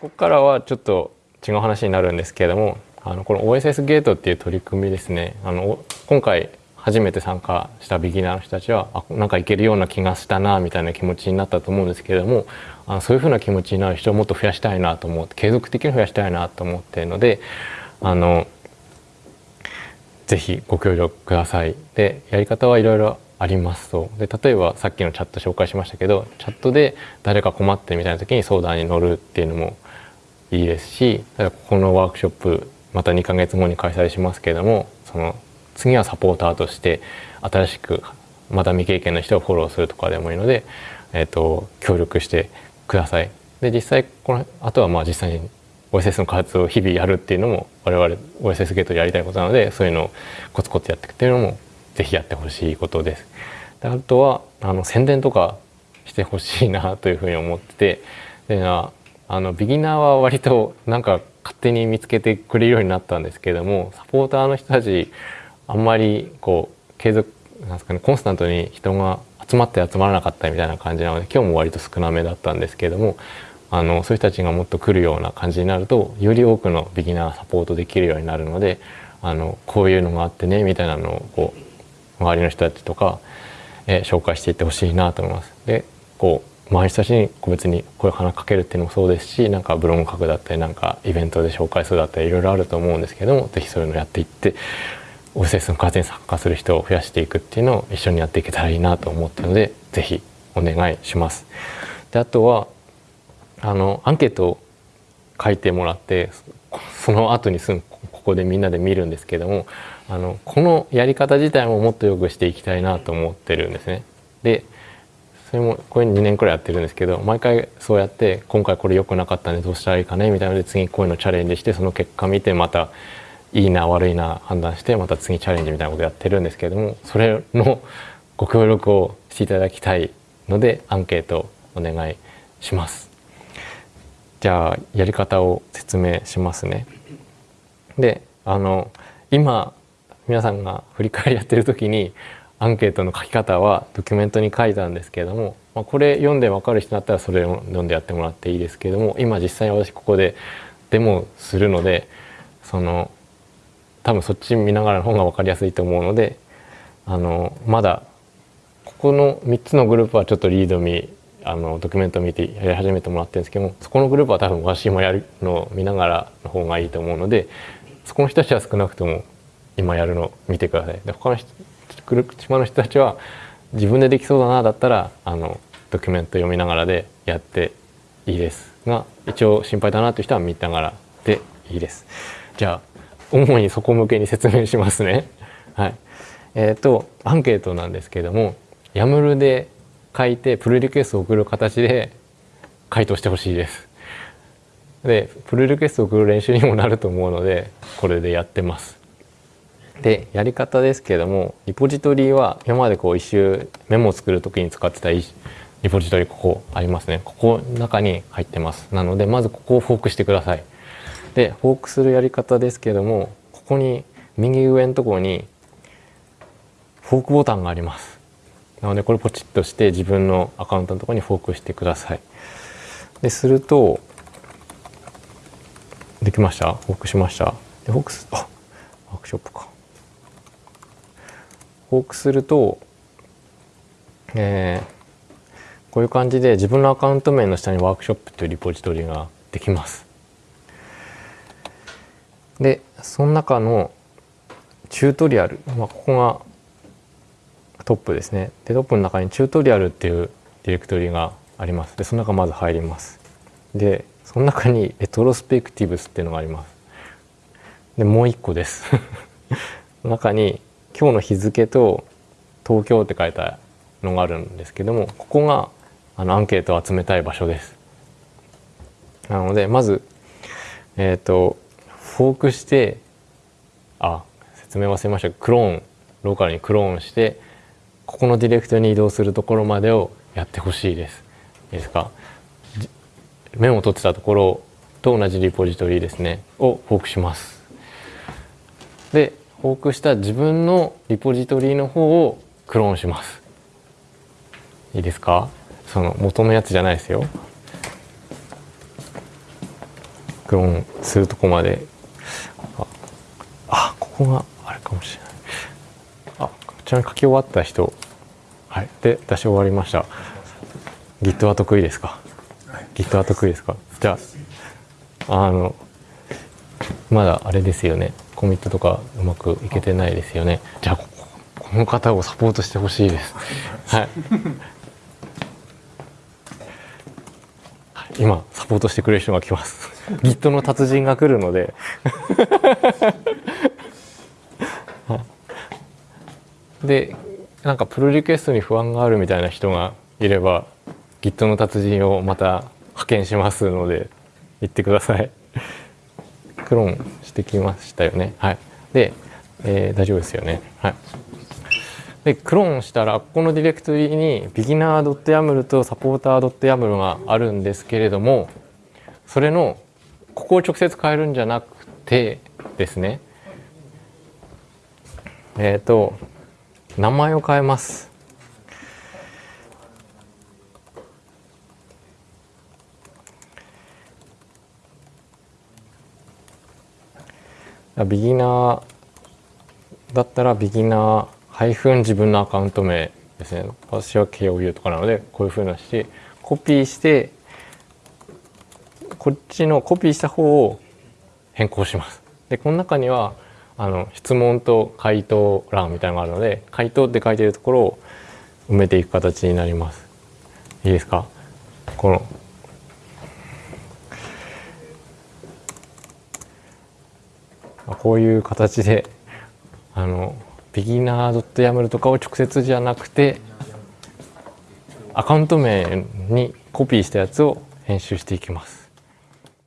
ここからはちょっと違う話になるんですけれどもあのこの OSS ゲートっていう取り組みですねあの今回初めて参加したビギナーの人たちはあなんかいけるような気がしたなみたいな気持ちになったと思うんですけれどもあのそういうふうな気持ちになる人をもっと増やしたいなと思って継続的に増やしたいなと思っているのであのぜひご協力ください。でやり方はいろいろありますとで例えばさっきのチャット紹介しましたけどチャットで誰か困ってるみたいな時に相談に乗るっていうのもいいですしここのワークショップまた2ヶ月後に開催しますけれどもその次はサポーターとして新しくまだ未経験の人をフォローするとかでもいいので、えーと、協力してください。で実際このあとはまあ実際に OSS の開発を日々やるっていうのも我々 OSS ゲートでやりたいことなのでそういうのをコツコツやっていくっていうのもぜひやってほしいことです。であとはあの宣伝とかしてほしいなというふうに思っててであのビギナーは割となんか勝手に見つけてくれるようになったんですけどもサポーターの人たちあんまりこう継続なんですかねコンスタントに人が集まって集まらなかったみたいな感じなので今日も割と少なめだったんですけどもあのそういう人たちがもっと来るような感じになるとより多くのビギナーサポートできるようになるのであのこういうのがあってねみたいなのをこう周りの人たちとか、え、紹介していってほしいなと思います。でこう周りの人たちに個別に声を話しかけるっていうのもそうですしなんかブログ書くだったりなんかイベントで紹介するだったりいろいろあると思うんですけども是非そういうのをやっていってオフセスの改善に参加する人を増やしていくっていうのを一緒にやっていけたらいいなと思ったので是非お願いします。であとはあのアンケートを書いてもらってその後にすぐここでみんなで見るんですけどもあのこのやり方自体ももっと良くしていきたいなと思ってるんですね。でそれもこれ2年くらいやってるんですけど毎回そうやって今回これ良くなかったんでどうしたらいいかねみたいなので次こういうのチャレンジしてその結果見てまたいいな悪いな判断してまた次チャレンジみたいなことやってるんですけれどもそれのご協力をしていただきたいのでアンケートお願いします。じゃあやり方を説明しますね。であの今皆さんが振り返りやってる時にアンケートの書き方はドキュメントに書いたんですけれども、まあ、これ読んで分かる人だったらそれを読んでやってもらっていいですけれども今実際私ここでデモするのでその多分そっち見ながらの方が分かりやすいと思うのであのまだここの3つのグループはちょっとリード見あのドキュメント見てやり始めてもらってるんですけどもそこのグループは多分私もやるのを見ながらの方がいいと思うのでそこの人たちは少なくとも今やるのを見てください。で他の島の人たちは自分でできそうだなだったらあのドキュメント読みながらでやっていいですが一応心配だなという人は見ながらでいいです。じゃあ主にそこ向けに説明しますね。はい。えっ、ー、と、アンケートなんですけれども、ヤムルで書いてプルリクエストを送る形で回答してほしいです。で、プルリクエストを送る練習にもなると思うので、これでやってます。で、やり方ですけども、リポジトリは今までこう一周メモを作る時に使ってたリポジトリここありますね。ここの中に入ってます。なので、まずここをフォークしてください。でフォークするやり方ですけどもここに右上のところにフォークボタンがありますなのでこれポチッとして自分のアカウントのところにフォークしてくださいでするとできました？フォークしました？でフォークスあワークショップかフォークするとえー、こういう感じで自分のアカウント名の下にワークショップというリポジトリができます。でその中のチュートリアル、まあ、ここがトップですね。でトップの中にチュートリアルっていうディレクトリがあります。でその中まず入ります。でその中にレトロスペクティブスっていうのがあります。でもう一個です。中に今日の日付と東京って書いたのがあるんですけどもここがあのアンケートを集めたい場所ですなのでまずえっ、ー、とフォークしてあ説明忘れましたクローンローカルにクローンしてここのディレクトに移動するところまでをやってほしいです。いいですか？メモを取ってたところと同じリポジトリですねをフォークします。でフォークした自分のリポジトリの方をクローンします。いいですか？その元のやつじゃないですよ。クローンするとこまで。ああここがあれかもしれない。あちなみに書き終わった人。はい。で出し終わりました。Git は得意ですか、はい、Git は得意ですか？じゃああのまだあれですよねコミットとかうまくいけてないですよね。じゃあこの方をサポートしてほしいです。はい。今サポートしてくれる人が来ます。Git の達人が来るので。でなんかプロリクエストに不安があるみたいな人がいれば Git の達人をまた派遣しますので言ってくださいクロンしてきましたよね。はい。で、えー、大丈夫ですよね。はい。でクローンしたらここのディレクトリに beginner.yaml と supporter.yaml があるんですけれどもそれのここを直接変えるんじゃなくてですね。えっ、ー、と名前を変えます。ビギナーだったらビギナーハイフン自分のアカウント名ですね。私は KOU とかなのでこういうふうなしてコピーしてこっちのコピーした方を変更します。でこの中にはあの質問と回答欄みたいなのがあるので回答って書いてるところを埋めていく形になります。いいですか？このこういう形であのビギナー .yaml とかを直接じゃなくてアカウント名にコピーしたやつを編集していきます。